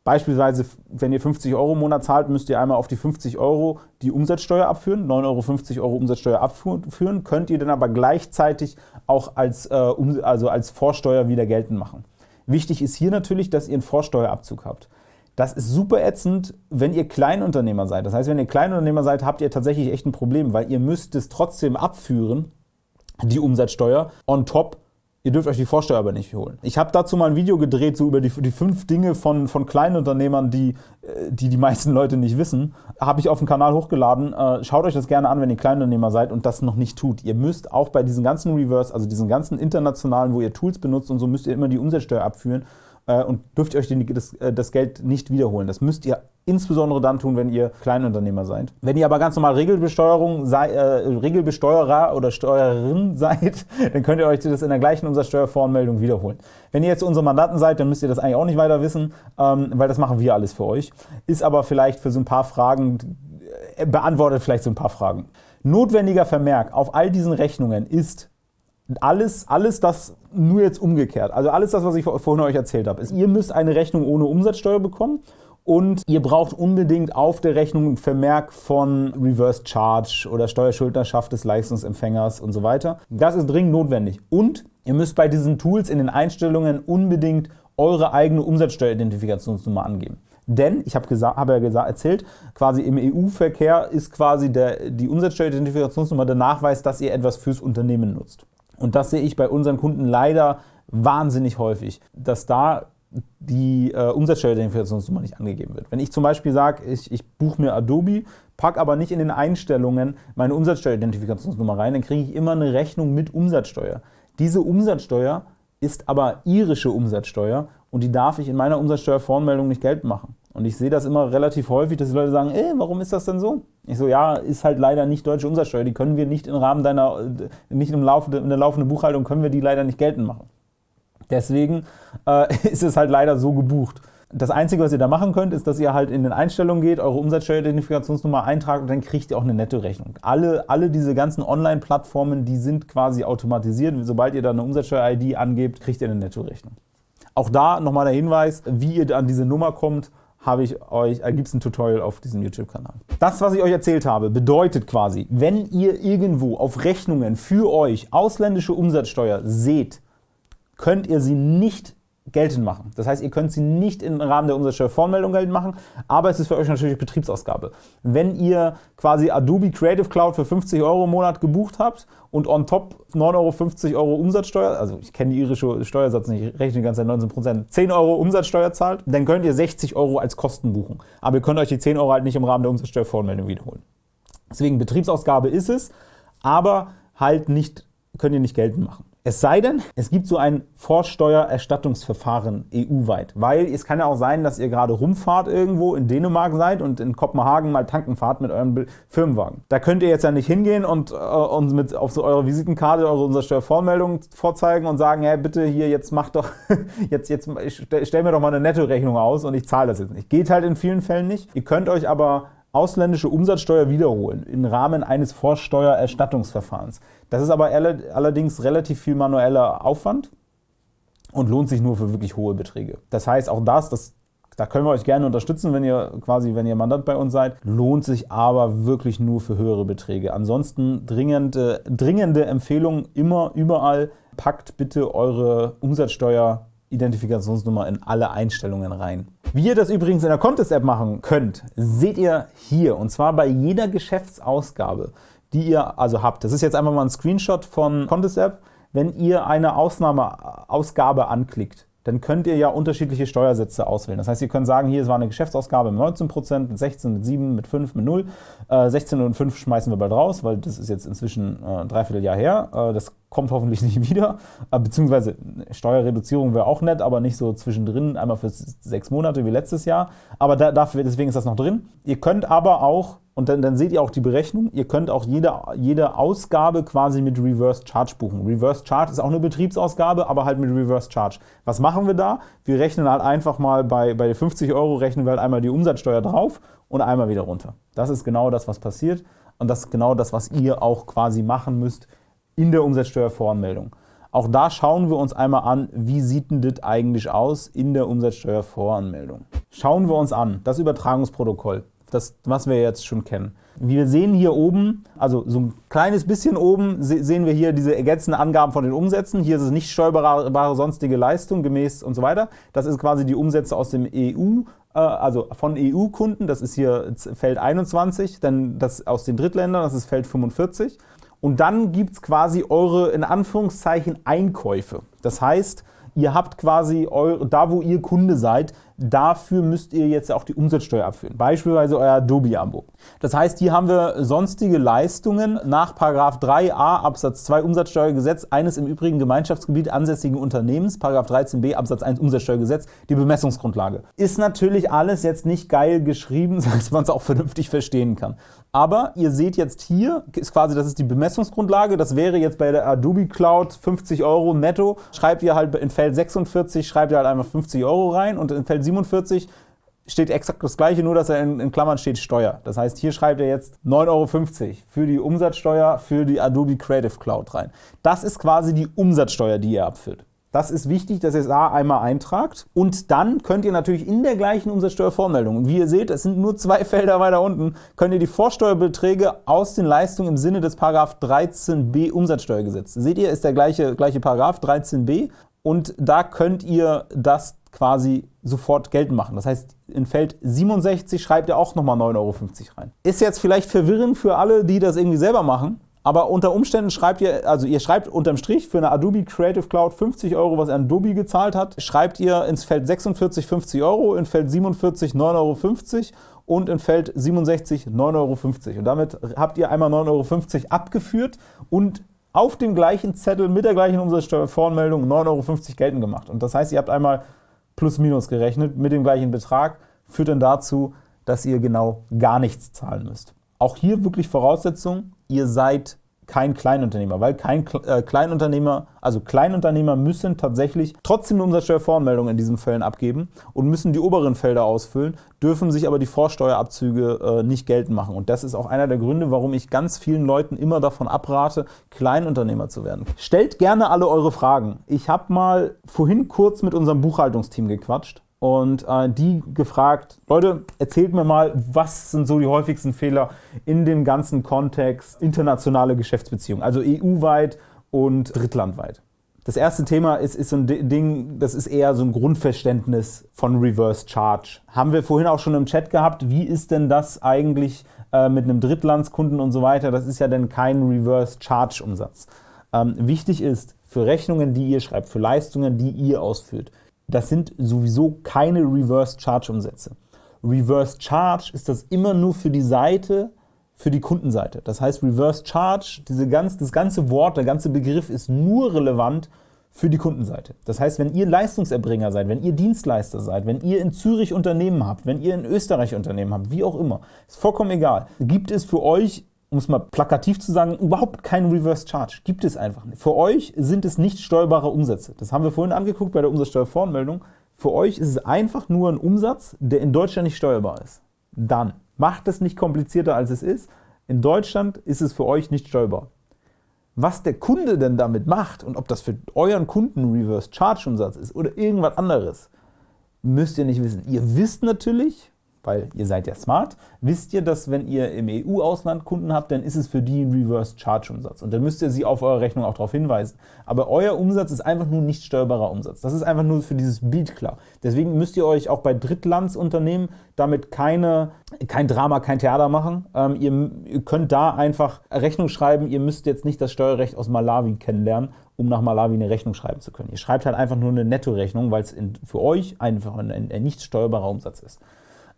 beispielsweise wenn ihr 50 Euro im Monat zahlt, müsst ihr einmal auf die 50 Euro die Umsatzsteuer abführen, 9,50 Euro, Euro Umsatzsteuer abführen, könnt ihr dann aber gleichzeitig auch als, äh, also als Vorsteuer wieder geltend machen. Wichtig ist hier natürlich, dass ihr einen Vorsteuerabzug habt. Das ist super ätzend, wenn ihr Kleinunternehmer seid. Das heißt, wenn ihr Kleinunternehmer seid, habt ihr tatsächlich echt ein Problem, weil ihr müsst es trotzdem abführen, die Umsatzsteuer, on top Ihr dürft euch die Vorsteuer aber nicht holen. Ich habe dazu mal ein Video gedreht, so über die, die fünf Dinge von, von Kleinunternehmern, die, äh, die die meisten Leute nicht wissen. Habe ich auf dem Kanal hochgeladen. Äh, schaut euch das gerne an, wenn ihr Kleinunternehmer seid und das noch nicht tut. Ihr müsst auch bei diesen ganzen Reverse, also diesen ganzen internationalen, wo ihr Tools benutzt und so, müsst ihr immer die Umsatzsteuer abführen und dürft euch den, das, äh, das, Geld nicht wiederholen. Das müsst ihr insbesondere dann tun, wenn ihr Kleinunternehmer seid. Wenn ihr aber ganz normal Regelbesteuerung sei, äh, Regelbesteuerer oder Steuerin seid, dann könnt ihr euch das in der gleichen Umsatzsteuervoranmeldung wiederholen. Wenn ihr jetzt unsere Mandanten seid, dann müsst ihr das eigentlich auch nicht weiter wissen, ähm, weil das machen wir alles für euch. Ist aber vielleicht für so ein paar Fragen, äh, beantwortet vielleicht so ein paar Fragen. Notwendiger Vermerk auf all diesen Rechnungen ist, alles, alles das nur jetzt umgekehrt. Also alles das, was ich vorhin euch erzählt habe, ist, ihr müsst eine Rechnung ohne Umsatzsteuer bekommen und ihr braucht unbedingt auf der Rechnung ein Vermerk von Reverse Charge oder Steuerschuldnerschaft des Leistungsempfängers und so weiter. Das ist dringend notwendig. Und ihr müsst bei diesen Tools in den Einstellungen unbedingt eure eigene Umsatzsteueridentifikationsnummer angeben. Denn, ich habe hab ja gesagt, erzählt, quasi im EU-Verkehr ist quasi der, die Umsatzsteueridentifikationsnummer der Nachweis, dass ihr etwas fürs Unternehmen nutzt. Und das sehe ich bei unseren Kunden leider wahnsinnig häufig, dass da die äh, Umsatzsteueridentifikationsnummer nicht angegeben wird. Wenn ich zum Beispiel sage, ich, ich buche mir Adobe, packe aber nicht in den Einstellungen meine Umsatzsteueridentifikationsnummer rein, dann kriege ich immer eine Rechnung mit Umsatzsteuer. Diese Umsatzsteuer ist aber irische Umsatzsteuer und die darf ich in meiner Umsatzsteuervoranmeldung nicht geltend machen. Und ich sehe das immer relativ häufig, dass die Leute sagen, ey, warum ist das denn so? Ich so, ja, ist halt leider nicht deutsche Umsatzsteuer. Die können wir nicht im Rahmen deiner, nicht im Laufe, in der laufenden Buchhaltung können wir die leider nicht geltend machen. Deswegen äh, ist es halt leider so gebucht. Das Einzige, was ihr da machen könnt, ist, dass ihr halt in den Einstellungen geht, eure Umsatzsteueridentifikationsnummer eintragt und dann kriegt ihr auch eine Nettorechnung. Alle, alle diese ganzen Online-Plattformen, die sind quasi automatisiert. Sobald ihr da eine Umsatzsteuer-ID angebt, kriegt ihr eine Nettorechnung. Auch da nochmal der Hinweis, wie ihr an diese Nummer kommt, habe ich euch, äh, gibt es ein Tutorial auf diesem YouTube-Kanal. Das, was ich euch erzählt habe, bedeutet quasi, wenn ihr irgendwo auf Rechnungen für euch ausländische Umsatzsteuer seht, könnt ihr sie nicht geltend machen. Das heißt, ihr könnt sie nicht im Rahmen der Umsatzsteuervoranmeldung geltend machen, aber es ist für euch natürlich Betriebsausgabe. Wenn ihr quasi Adobe Creative Cloud für 50 Euro im Monat gebucht habt und on top 9,50 Euro Umsatzsteuer, also ich kenne die irische Steuersatz nicht, ich rechne die ganze Zeit 19 Prozent, 10 Euro Umsatzsteuer zahlt, dann könnt ihr 60 Euro als Kosten buchen. Aber ihr könnt euch die 10 Euro halt nicht im Rahmen der Umsatzsteuervoranmeldung wiederholen. Deswegen Betriebsausgabe ist es, aber halt nicht, könnt ihr nicht geltend machen. Es sei denn, es gibt so ein Vorsteuererstattungsverfahren EU-weit, weil es kann ja auch sein, dass ihr gerade rumfahrt irgendwo in Dänemark seid und in Kopenhagen mal tanken fahrt mit eurem Firmenwagen. Da könnt ihr jetzt ja nicht hingehen und, äh, und mit auf so eure Visitenkarte eure Umsatzsteuervormeldung vorzeigen und sagen, hey, bitte hier, jetzt mach doch, jetzt, jetzt stell mir doch mal eine Nettorechnung aus und ich zahle das jetzt nicht. Geht halt in vielen Fällen nicht. Ihr könnt euch aber ausländische Umsatzsteuer wiederholen im Rahmen eines Vorsteuererstattungsverfahrens. Das ist aber allerdings relativ viel manueller Aufwand und lohnt sich nur für wirklich hohe Beträge. Das heißt, auch das, das da können wir euch gerne unterstützen, wenn ihr quasi, wenn ihr Mandant bei uns seid, lohnt sich aber wirklich nur für höhere Beträge. Ansonsten dringende, dringende Empfehlung immer überall, packt bitte eure Umsatzsteuer Identifikationsnummer in alle Einstellungen rein. Wie ihr das übrigens in der Contest-App machen könnt, seht ihr hier und zwar bei jeder Geschäftsausgabe, die ihr also habt. Das ist jetzt einfach mal ein Screenshot von Contest-App. Wenn ihr eine Ausnahmeausgabe anklickt, dann könnt ihr ja unterschiedliche Steuersätze auswählen. Das heißt, ihr könnt sagen, hier es war eine Geschäftsausgabe mit 19%, mit 16, mit 7, mit 5, mit 0. Äh, 16 und 5 schmeißen wir bald raus, weil das ist jetzt inzwischen äh, dreiviertel Jahr her. Äh, das kommt hoffentlich nicht wieder. Äh, beziehungsweise Steuerreduzierung wäre auch nett, aber nicht so zwischendrin, einmal für sechs Monate wie letztes Jahr. Aber da, dafür, deswegen ist das noch drin. Ihr könnt aber auch und dann, dann, seht ihr auch die Berechnung. Ihr könnt auch jede, jede Ausgabe quasi mit Reverse Charge buchen. Reverse Charge ist auch eine Betriebsausgabe, aber halt mit Reverse Charge. Was machen wir da? Wir rechnen halt einfach mal bei, bei 50 Euro rechnen wir halt einmal die Umsatzsteuer drauf und einmal wieder runter. Das ist genau das, was passiert und das ist genau das, was ihr auch quasi machen müsst in der Umsatzsteuervoranmeldung. Auch da schauen wir uns einmal an, wie sieht denn das eigentlich aus in der Umsatzsteuervoranmeldung. Schauen wir uns an, das Übertragungsprotokoll das, was wir jetzt schon kennen. Wir sehen hier oben, also so ein kleines bisschen oben, sehen wir hier diese ergänzenden Angaben von den Umsätzen. Hier ist es nicht steuerbare sonstige Leistung gemäß und so weiter. Das ist quasi die Umsätze aus dem EU, äh, also von EU-Kunden. Das ist hier Feld 21, dann das aus den Drittländern, das ist Feld 45. Und dann gibt es quasi eure, in Anführungszeichen, Einkäufe. Das heißt, ihr habt quasi, eure, da wo ihr Kunde seid, dafür müsst ihr jetzt auch die Umsatzsteuer abführen. Beispielsweise euer Adobe-Abo. Das heißt, hier haben wir sonstige Leistungen nach 3a Absatz 2 Umsatzsteuergesetz eines im übrigen Gemeinschaftsgebiet ansässigen Unternehmens, 13b Absatz 1 Umsatzsteuergesetz, die Bemessungsgrundlage. Ist natürlich alles jetzt nicht geil geschrieben, dass man es auch vernünftig verstehen kann. Aber ihr seht jetzt hier, ist quasi, das ist die Bemessungsgrundlage, das wäre jetzt bei der Adobe Cloud 50 Euro netto. Schreibt ihr halt in Feld 46, schreibt ihr halt einfach 50 Euro rein und in Feld 47 steht exakt das gleiche, nur dass er in, in, Klammern steht Steuer. Das heißt, hier schreibt er jetzt 9,50 Euro für die Umsatzsteuer für die Adobe Creative Cloud rein. Das ist quasi die Umsatzsteuer, die ihr abführt. Das ist wichtig, dass ihr es A einmal eintragt und dann könnt ihr natürlich in der gleichen Umsatzsteuervormeldung, und wie ihr seht, es sind nur zwei Felder weiter unten, könnt ihr die Vorsteuerbeträge aus den Leistungen im Sinne des Paragraph 13b Umsatzsteuergesetz. Seht ihr, ist der gleiche, gleiche Paragraph 13b und da könnt ihr das quasi sofort geltend machen. Das heißt, in Feld 67 schreibt ihr auch nochmal 9,50 Euro rein. Ist jetzt vielleicht verwirrend für alle, die das irgendwie selber machen, aber unter Umständen schreibt ihr, also ihr schreibt unterm Strich für eine Adobe Creative Cloud 50 Euro, was Adobe gezahlt hat, schreibt ihr ins Feld 46 50 Euro, in Feld 47 9,50 Euro und in Feld 67 9,50 Euro. Und damit habt ihr einmal 9,50 Euro abgeführt und auf dem gleichen Zettel mit der gleichen Umsatzsteuervoranmeldung 9,50 Euro geltend gemacht. Und das heißt, ihr habt einmal plus minus gerechnet mit dem gleichen Betrag, führt dann dazu, dass ihr genau gar nichts zahlen müsst. Auch hier wirklich Voraussetzung, ihr seid kein Kleinunternehmer, weil kein äh, Kleinunternehmer, also Kleinunternehmer müssen tatsächlich trotzdem eine Umsatzsteuervoranmeldung in diesen Fällen abgeben und müssen die oberen Felder ausfüllen, dürfen sich aber die Vorsteuerabzüge äh, nicht geltend machen. Und das ist auch einer der Gründe, warum ich ganz vielen Leuten immer davon abrate, Kleinunternehmer zu werden. Stellt gerne alle eure Fragen. Ich habe mal vorhin kurz mit unserem Buchhaltungsteam gequatscht und äh, die gefragt, Leute, erzählt mir mal, was sind so die häufigsten Fehler in dem ganzen Kontext internationale Geschäftsbeziehungen, also EU-weit und drittlandweit. Das erste Thema ist, ist so ein Ding, das ist eher so ein Grundverständnis von Reverse Charge. Haben wir vorhin auch schon im Chat gehabt, wie ist denn das eigentlich äh, mit einem Drittlandskunden und so weiter? Das ist ja dann kein Reverse Charge Umsatz. Ähm, wichtig ist, für Rechnungen, die ihr schreibt, für Leistungen, die ihr ausführt, das sind sowieso keine Reverse Charge Umsätze. Reverse Charge ist das immer nur für die Seite, für die Kundenseite. Das heißt, Reverse Charge, diese ganz, das ganze Wort, der ganze Begriff ist nur relevant für die Kundenseite. Das heißt, wenn ihr Leistungserbringer seid, wenn ihr Dienstleister seid, wenn ihr in Zürich Unternehmen habt, wenn ihr in Österreich Unternehmen habt, wie auch immer, ist vollkommen egal, gibt es für euch um es mal plakativ zu sagen, überhaupt keinen Reverse Charge. Gibt es einfach nicht. Für euch sind es nicht steuerbare Umsätze. Das haben wir vorhin angeguckt bei der Umsatzsteuervoranmeldung. Für euch ist es einfach nur ein Umsatz, der in Deutschland nicht steuerbar ist. Dann macht es nicht komplizierter, als es ist. In Deutschland ist es für euch nicht steuerbar. Was der Kunde denn damit macht und ob das für euren Kunden ein Reverse Charge Umsatz ist oder irgendwas anderes, müsst ihr nicht wissen. Ihr wisst natürlich, weil ihr seid ja smart, wisst ihr, dass wenn ihr im EU-Ausland Kunden habt, dann ist es für die ein Reverse-Charge-Umsatz. Und dann müsst ihr sie auf eurer Rechnung auch darauf hinweisen. Aber euer Umsatz ist einfach nur nicht steuerbarer Umsatz. Das ist einfach nur für dieses Beat klar. Deswegen müsst ihr euch auch bei Drittlandsunternehmen damit keine, kein Drama, kein Theater machen. Ähm, ihr, ihr könnt da einfach Rechnung schreiben. Ihr müsst jetzt nicht das Steuerrecht aus Malawi kennenlernen, um nach Malawi eine Rechnung schreiben zu können. Ihr schreibt halt einfach nur eine Nettorechnung, weil es für euch einfach ein, ein nicht steuerbarer Umsatz ist.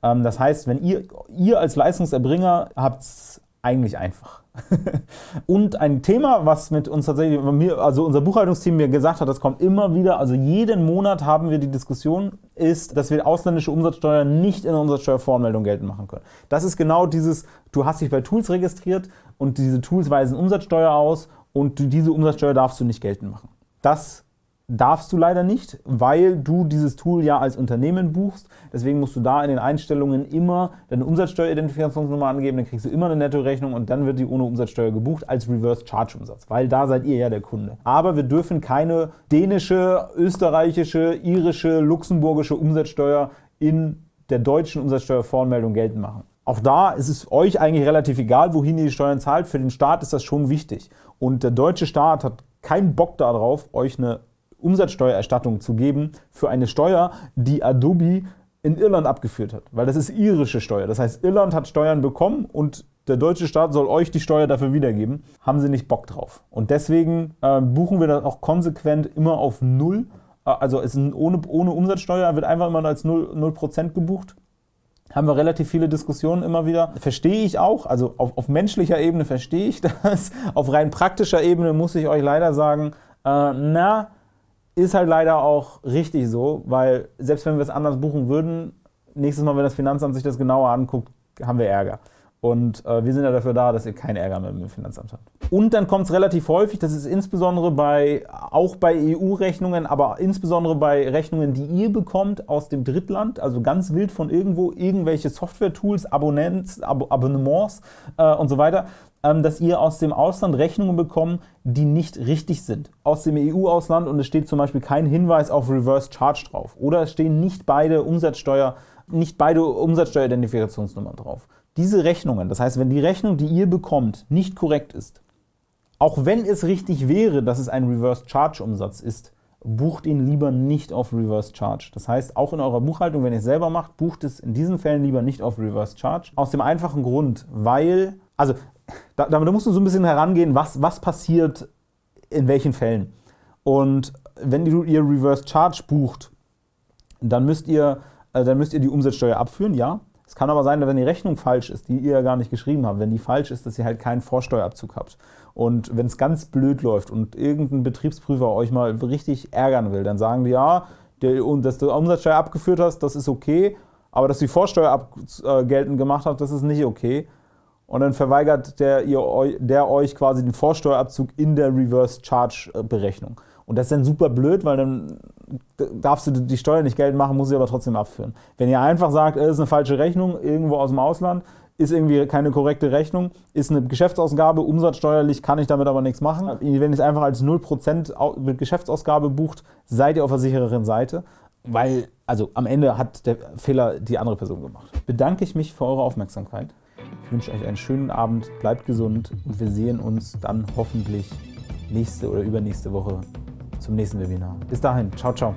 Ähm, das heißt, wenn ihr, ihr als Leistungserbringer habt es eigentlich einfach. und ein Thema, was mit uns tatsächlich, also unser Buchhaltungsteam mir gesagt hat, das kommt immer wieder, also jeden Monat haben wir die Diskussion, ist, dass wir ausländische Umsatzsteuer nicht in der Umsatzsteuervoranmeldung geltend machen können. Das ist genau dieses, du hast dich bei Tools registriert und diese Tools weisen Umsatzsteuer aus und diese Umsatzsteuer darfst du nicht geltend machen. Das darfst du leider nicht, weil du dieses Tool ja als Unternehmen buchst. Deswegen musst du da in den Einstellungen immer deine Umsatzsteueridentifikationsnummer angeben, dann kriegst du immer eine Nettorechnung und dann wird die ohne Umsatzsteuer gebucht als Reverse Charge Umsatz, weil da seid ihr ja der Kunde. Aber wir dürfen keine dänische, österreichische, irische, luxemburgische Umsatzsteuer in der deutschen Umsatzsteuervoranmeldung geltend machen. Auch da ist es euch eigentlich relativ egal, wohin ihr die Steuern zahlt. Für den Staat ist das schon wichtig. Und der deutsche Staat hat keinen Bock darauf, euch eine Umsatzsteuererstattung zu geben für eine Steuer, die Adobe in Irland abgeführt hat, weil das ist irische Steuer. Das heißt, Irland hat Steuern bekommen und der deutsche Staat soll euch die Steuer dafür wiedergeben. Haben sie nicht Bock drauf. Und deswegen äh, buchen wir das auch konsequent immer auf Null. Äh, also es ohne, ohne Umsatzsteuer wird einfach immer als 0%, 0 gebucht. Haben wir relativ viele Diskussionen immer wieder. Verstehe ich auch, also auf, auf menschlicher Ebene verstehe ich das. Auf rein praktischer Ebene muss ich euch leider sagen, äh, na, ist halt leider auch richtig so, weil selbst wenn wir es anders buchen würden, nächstes Mal, wenn das Finanzamt sich das genauer anguckt, haben wir Ärger. Und äh, wir sind ja dafür da, dass ihr keinen Ärger mehr mit dem Finanzamt habt. Und dann kommt es relativ häufig, das ist insbesondere bei, auch bei EU-Rechnungen, aber insbesondere bei Rechnungen, die ihr bekommt aus dem Drittland, also ganz wild von irgendwo, irgendwelche Software-Tools, Abonnents, Ab Abonnements äh, und so weiter, dass ihr aus dem Ausland Rechnungen bekommt, die nicht richtig sind. Aus dem EU-Ausland und es steht zum Beispiel kein Hinweis auf Reverse Charge drauf. Oder es stehen nicht beide Umsatzsteuer, nicht beide Umsatzsteueridentifikationsnummern drauf. Diese Rechnungen, das heißt, wenn die Rechnung, die ihr bekommt, nicht korrekt ist, auch wenn es richtig wäre, dass es ein Reverse Charge Umsatz ist, bucht ihn lieber nicht auf Reverse Charge. Das heißt, auch in eurer Buchhaltung, wenn ihr es selber macht, bucht es in diesen Fällen lieber nicht auf Reverse Charge. Aus dem einfachen Grund, weil, also da, da musst du so ein bisschen herangehen, was, was passiert in welchen Fällen. Und wenn ihr Reverse Charge bucht, dann müsst ihr, äh, dann müsst ihr die Umsatzsteuer abführen, ja. Es kann aber sein, dass wenn die Rechnung falsch ist, die ihr ja gar nicht geschrieben habt, wenn die falsch ist, dass ihr halt keinen Vorsteuerabzug habt. Und wenn es ganz blöd läuft und irgendein Betriebsprüfer euch mal richtig ärgern will, dann sagen die, ja, der, dass du Umsatzsteuer abgeführt hast, das ist okay, aber dass du die Vorsteuer ab, äh, geltend gemacht habt, das ist nicht okay. Und dann verweigert der, ihr, der euch quasi den Vorsteuerabzug in der Reverse Charge äh, Berechnung. Und das ist dann super blöd, weil dann darfst du die Steuer nicht geltend machen, muss sie aber trotzdem abführen. Wenn ihr einfach sagt, es ist eine falsche Rechnung irgendwo aus dem Ausland, ist irgendwie keine korrekte Rechnung, ist eine Geschäftsausgabe, umsatzsteuerlich kann ich damit aber nichts machen. Wenn ihr es einfach als 0% mit Geschäftsausgabe bucht, seid ihr auf der sichereren Seite, weil also am Ende hat der Fehler die andere Person gemacht. Bedanke ich mich für eure Aufmerksamkeit. Ich wünsche euch einen schönen Abend, bleibt gesund und wir sehen uns dann hoffentlich nächste oder übernächste Woche zum nächsten Webinar. Bis dahin, ciao, ciao.